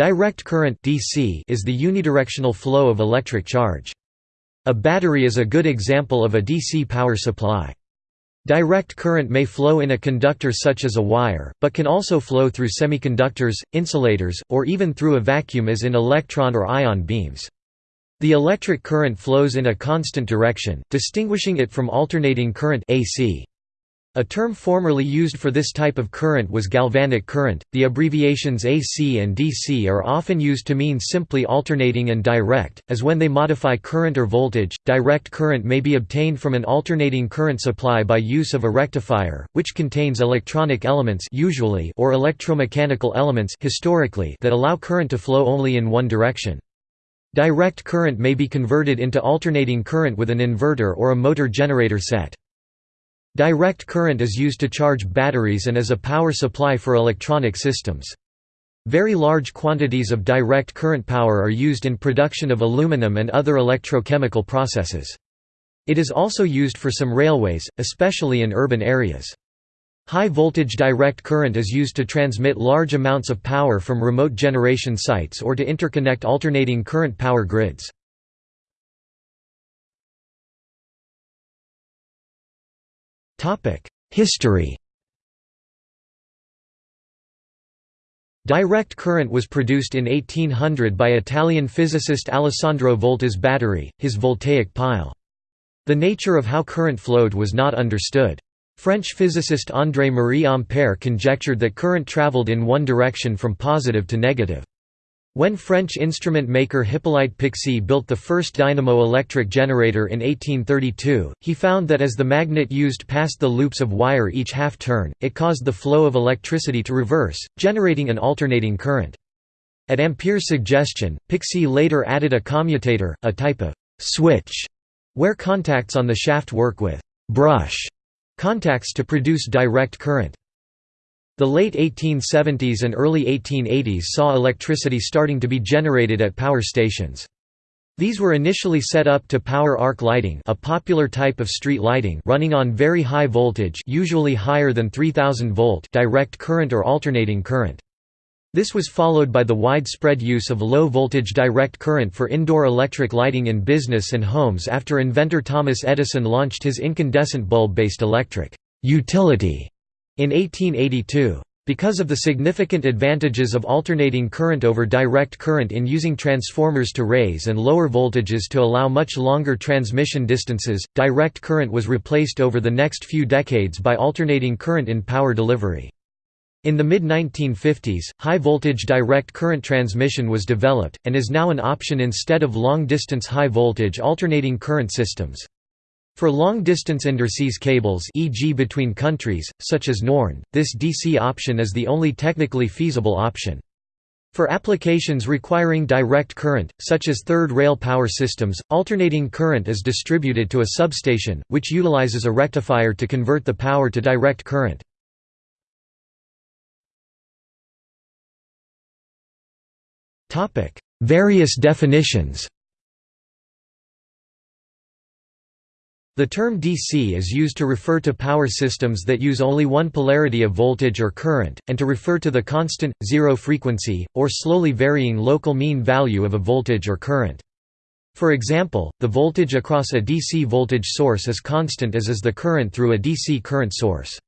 Direct current DC is the unidirectional flow of electric charge. A battery is a good example of a DC power supply. Direct current may flow in a conductor such as a wire, but can also flow through semiconductors, insulators, or even through a vacuum as in electron or ion beams. The electric current flows in a constant direction, distinguishing it from alternating current AC. A term formerly used for this type of current was galvanic current. The abbreviations AC and DC are often used to mean simply alternating and direct, as when they modify current or voltage. Direct current may be obtained from an alternating current supply by use of a rectifier, which contains electronic elements usually or electromechanical elements historically that allow current to flow only in one direction. Direct current may be converted into alternating current with an inverter or a motor generator set. Direct current is used to charge batteries and as a power supply for electronic systems. Very large quantities of direct current power are used in production of aluminum and other electrochemical processes. It is also used for some railways, especially in urban areas. High voltage direct current is used to transmit large amounts of power from remote generation sites or to interconnect alternating current power grids. History Direct current was produced in 1800 by Italian physicist Alessandro Volta's battery, his voltaic pile. The nature of how current flowed was not understood. French physicist André-Marie Ampère conjectured that current traveled in one direction from positive to negative. When French instrument maker Hippolyte Pixii built the first dynamo-electric generator in 1832, he found that as the magnet used passed the loops of wire each half-turn, it caused the flow of electricity to reverse, generating an alternating current. At Ampère's suggestion, Pixii later added a commutator, a type of «switch», where contacts on the shaft work with «brush» contacts to produce direct current. The late 1870s and early 1880s saw electricity starting to be generated at power stations. These were initially set up to power arc lighting a popular type of street lighting running on very high voltage usually higher than 3000 volt direct current or alternating current. This was followed by the widespread use of low-voltage direct current for indoor electric lighting in business and homes after inventor Thomas Edison launched his incandescent bulb-based electric utility in 1882. Because of the significant advantages of alternating current over direct current in using transformers to raise and lower voltages to allow much longer transmission distances, direct current was replaced over the next few decades by alternating current in power delivery. In the mid-1950s, high-voltage direct current transmission was developed, and is now an option instead of long-distance high-voltage alternating current systems. For long-distance underseas cables e.g. between countries, such as NorNed, this DC option is the only technically feasible option. For applications requiring direct current, such as third rail power systems, alternating current is distributed to a substation, which utilizes a rectifier to convert the power to direct current. Various definitions The term DC is used to refer to power systems that use only one polarity of voltage or current, and to refer to the constant, zero frequency, or slowly varying local mean value of a voltage or current. For example, the voltage across a DC voltage source is constant as is the current through a DC current source.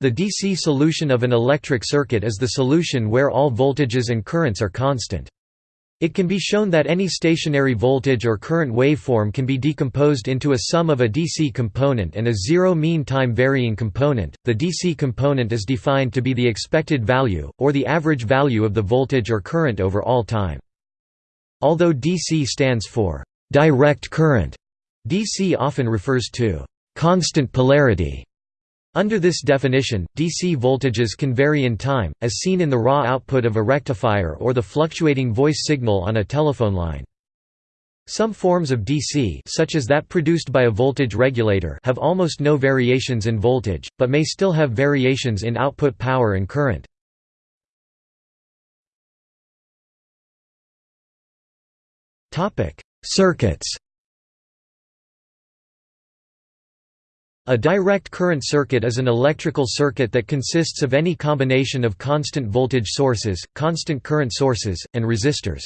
The DC solution of an electric circuit is the solution where all voltages and currents are constant. It can be shown that any stationary voltage or current waveform can be decomposed into a sum of a DC component and a zero mean time varying component. The DC component is defined to be the expected value, or the average value of the voltage or current over all time. Although DC stands for direct current, DC often refers to constant polarity under this definition, DC voltages can vary in time, as seen in the raw output of a rectifier or the fluctuating voice signal on a telephone line. Some forms of DC such as that produced by a voltage regulator have almost no variations in voltage, but may still have variations in output power and current. Circuits A direct current circuit is an electrical circuit that consists of any combination of constant voltage sources, constant current sources, and resistors.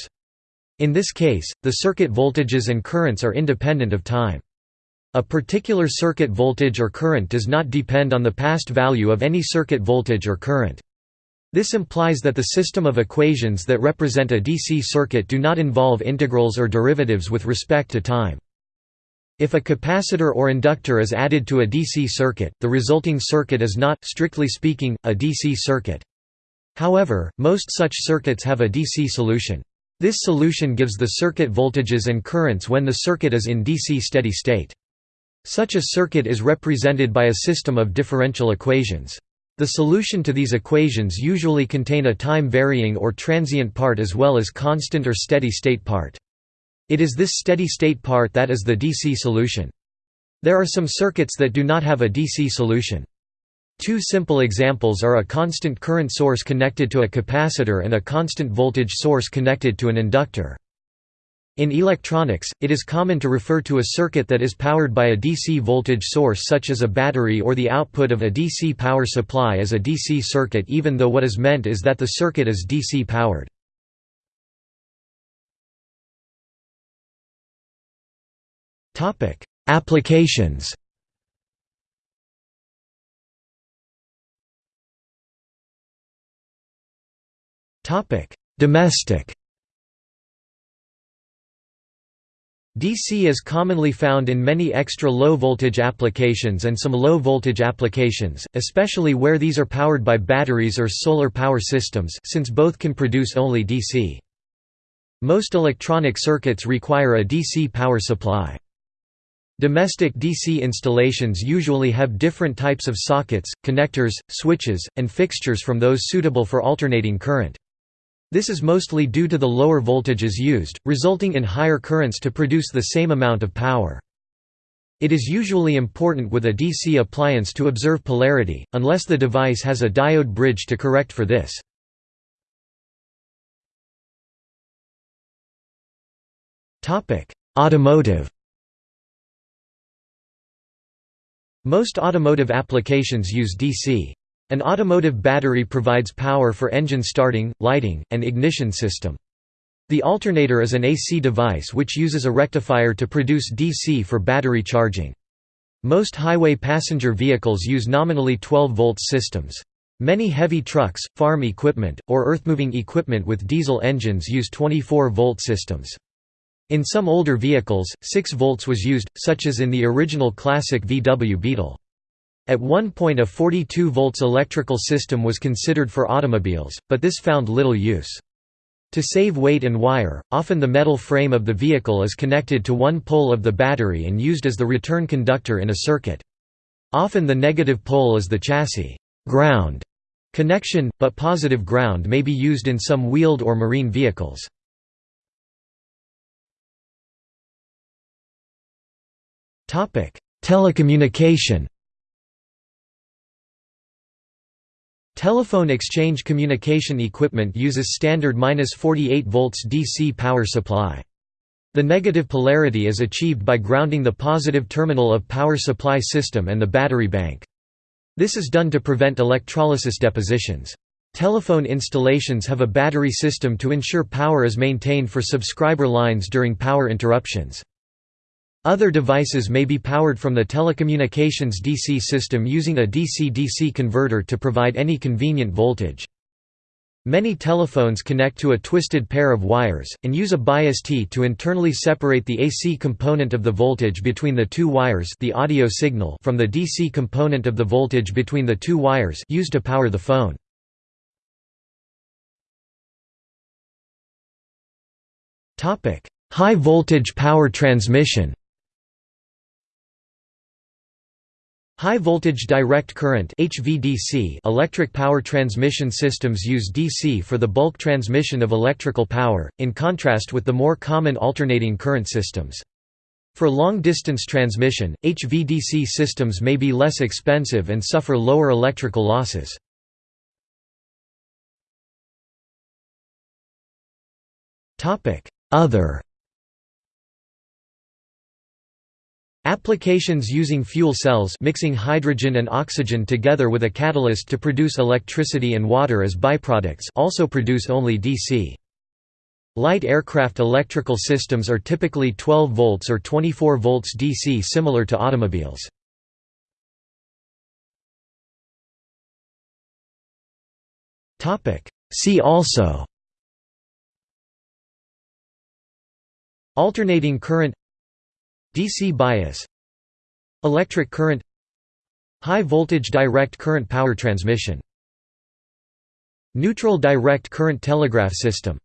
In this case, the circuit voltages and currents are independent of time. A particular circuit voltage or current does not depend on the past value of any circuit voltage or current. This implies that the system of equations that represent a DC circuit do not involve integrals or derivatives with respect to time. If a capacitor or inductor is added to a DC circuit, the resulting circuit is not, strictly speaking, a DC circuit. However, most such circuits have a DC solution. This solution gives the circuit voltages and currents when the circuit is in DC steady state. Such a circuit is represented by a system of differential equations. The solution to these equations usually contain a time-varying or transient part as well as constant or steady-state part. It is this steady-state part that is the DC solution. There are some circuits that do not have a DC solution. Two simple examples are a constant current source connected to a capacitor and a constant voltage source connected to an inductor. In electronics, it is common to refer to a circuit that is powered by a DC voltage source such as a battery or the output of a DC power supply as a DC circuit even though what is meant is that the circuit is DC powered. Applications Topic: Domestic DC is commonly found in many extra low voltage applications and some low voltage applications, especially where these are powered by batteries or solar power systems since both can produce only DC. Most electronic circuits require a DC power supply. Domestic DC installations usually have different types of sockets, connectors, switches, and fixtures from those suitable for alternating current. This is mostly due to the lower voltages used, resulting in higher currents to produce the same amount of power. It is usually important with a DC appliance to observe polarity, unless the device has a diode bridge to correct for this. Automotive Most automotive applications use DC. An automotive battery provides power for engine starting, lighting, and ignition system. The alternator is an AC device which uses a rectifier to produce DC for battery charging. Most highway passenger vehicles use nominally 12-volt systems. Many heavy trucks, farm equipment, or earthmoving equipment with diesel engines use 24 volt systems. In some older vehicles, 6 volts was used, such as in the original classic VW Beetle. At one point a 42 volts electrical system was considered for automobiles, but this found little use. To save weight and wire, often the metal frame of the vehicle is connected to one pole of the battery and used as the return conductor in a circuit. Often the negative pole is the chassis ground connection, but positive ground may be used in some wheeled or marine vehicles. Telecommunication Telephone exchange communication equipment uses standard 48 volts DC power supply. The negative polarity is achieved by grounding the positive terminal of power supply system and the battery bank. This is done to prevent electrolysis depositions. Telephone installations have a battery system to ensure power is maintained for subscriber lines during power interruptions. Other devices may be powered from the telecommunications DC system using a DC-DC converter to provide any convenient voltage. Many telephones connect to a twisted pair of wires, and use a bias T to internally separate the AC component of the voltage between the two wires the audio signal from the DC component of the voltage between the two wires used to power the phone. High voltage power transmission High voltage direct current HVDC electric power transmission systems use DC for the bulk transmission of electrical power, in contrast with the more common alternating current systems. For long-distance transmission, HVDC systems may be less expensive and suffer lower electrical losses. Other Applications using fuel cells mixing hydrogen and oxygen together with a catalyst to produce electricity and water as byproducts also produce only DC. Light aircraft electrical systems are typically 12 volts or 24 volts DC similar to automobiles. See also Alternating current DC bias Electric current High voltage direct current power transmission Neutral direct current telegraph system